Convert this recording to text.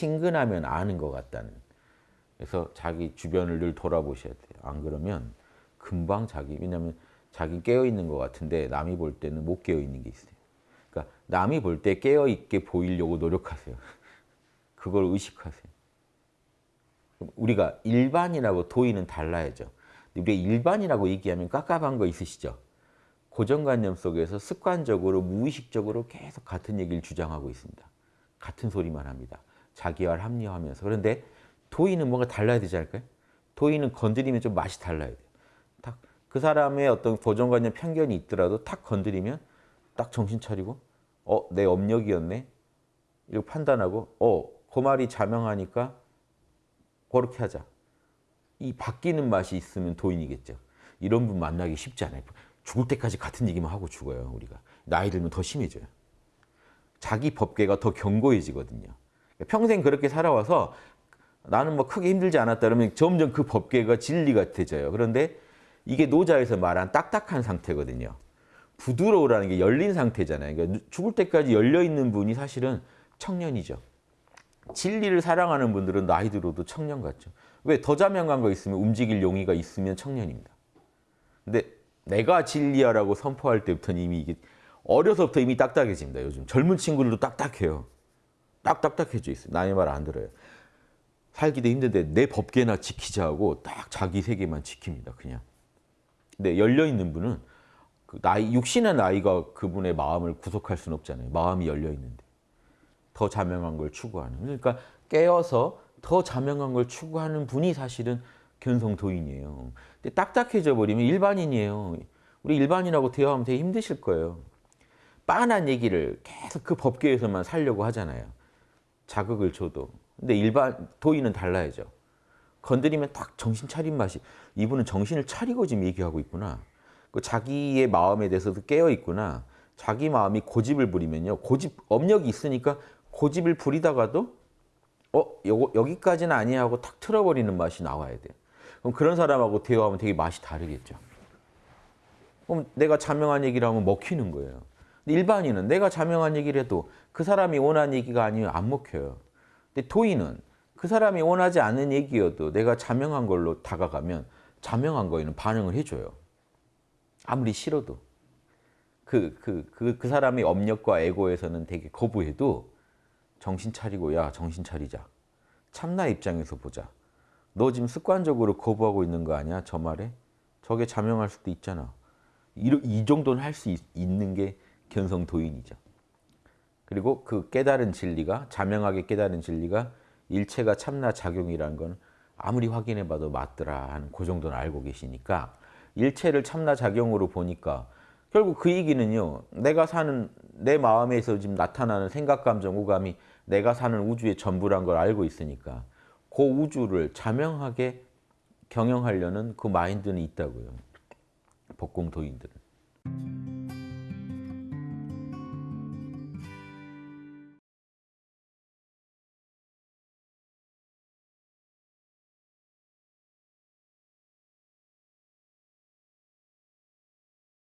친근하면 아는 것 같다는. 그래서 자기 주변을 늘 돌아보셔야 돼요. 안 그러면 금방 자기 왜냐하면 자기 깨어 있는 것 같은데 남이 볼 때는 못 깨어 있는 게 있어요. 그러니까 남이 볼 때 깨어 있게 보이려고 노력하세요. 그걸 의식하세요. 우리가 일반이라고 도의는 달라야죠. 우리가 일반이라고 얘기하면 깝깝한 거 있으시죠? 고정관념 속에서 습관적으로 무의식적으로 계속 같은 얘기를 주장하고 있습니다. 같은 소리만 합니다. 자기와 합리화하면서. 그런데 도의는 뭔가 달라야 되지 않을까요? 도의는 건드리면 좀 맛이 달라야 돼요. 딱 그 사람의 어떤 고정관념 편견이 있더라도 탁 건드리면 딱 정신 차리고 어, 내 업력이었네? 이렇게 판단하고 어, 그 말이 자명하니까 그렇게 하자. 이 바뀌는 맛이 있으면 도인이겠죠. 이런 분 만나기 쉽지 않아요. 죽을 때까지 같은 얘기만 하고 죽어요, 우리가. 나이 들면 더 심해져요. 자기 법계가 더 견고해지거든요. 평생 그렇게 살아와서 나는 뭐 크게 힘들지 않았다 그러면 점점 그 법계가 진리 같아져요. 그런데 이게 노자에서 말한 딱딱한 상태거든요. 부드러우라는 게 열린 상태잖아요. 그러니까 죽을 때까지 열려있는 분이 사실은 청년이죠. 진리를 사랑하는 분들은 나이 들어도 청년 같죠. 왜? 더 자명한 거 있으면 움직일 용의가 있으면 청년입니다. 근데 내가 진리야라고 선포할 때부터는 이미 이게 어려서부터 이미 딱딱해집니다. 요즘 젊은 친구들도 딱딱해요. 딱 딱딱해져 있어요. 남의 말 안 들어요. 살기도 힘든데 내 법계나 지키자 하고 딱 자기 세계만 지킵니다. 그냥. 근데 열려있는 분은 그 나이, 육신의 나이가 그분의 마음을 구속할 수는 없잖아요. 마음이 열려있는데. 더 자명한 걸 추구하는. 그러니까 깨어서 더 자명한 걸 추구하는 분이 사실은 견성도인이에요. 근데 딱딱해져 버리면 일반인이에요. 우리 일반인하고 대화하면 되게 힘드실 거예요. 빤한 얘기를 계속 그 법계에서만 살려고 하잖아요. 자극을 줘도. 근데 일반 도인은 달라야죠. 건드리면 딱 정신 차린 맛이 이분은 정신을 차리고 지금 얘기하고 있구나. 그 자기의 마음에 대해서도 깨어 있구나. 자기 마음이 고집을 부리면요. 고집 업력이 있으니까 고집을 부리다가도 어 요, 여기까지는 아니야 하고 탁 틀어버리는 맛이 나와야 돼요. 그럼 그런 사람하고 대화하면 되게 맛이 다르겠죠. 그럼 내가 자명한 얘기를 하면 먹히는 거예요. 일반인은 내가 자명한 얘기를 해도 그 사람이 원하는 얘기가 아니면 안 먹혀요. 근데 도인은 그 사람이 원하지 않는 얘기여도 내가 자명한 걸로 다가가면 자명한 거에는 반응을 해줘요. 아무리 싫어도. 그, 그, 그, 그 사람의 업력과 에고에서는 되게 거부해도 정신 차리고 야 정신 차리자. 참나 입장에서 보자. 너 지금 습관적으로 거부하고 있는 거 아니야? 저 말에? 저게 자명할 수도 있잖아. 이, 이 정도는 할 수 있는 게 견성 도인이죠. 그리고 그 깨달은 진리가 자명하게 깨달은 진리가 일체가 참나 작용이라는 건 아무리 확인해 봐도 맞더라 하는 그 정도는 알고 계시니까 일체를 참나 작용으로 보니까 결국 그 얘기는요. 내가 사는 내 마음에서 지금 나타나는 생각, 감정, 오감이 내가 사는 우주의 전부란 걸 알고 있으니까 그 우주를 자명하게 경영하려는 그 마인드는 있다고요. 복공도인들은.